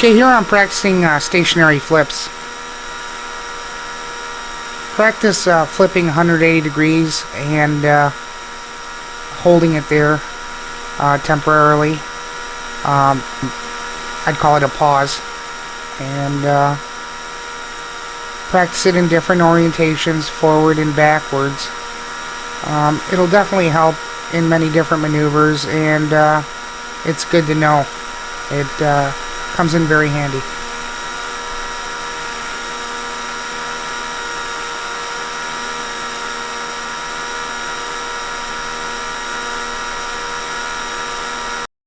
Okay, here I'm practicing uh, stationary flips. Practice uh, flipping 180 degrees and uh, holding it there uh, temporarily. Um, I'd call it a pause. And uh, practice it in different orientations, forward and backwards. Um, it'll definitely help in many different maneuvers and uh, it's good to know. It comes in very handy.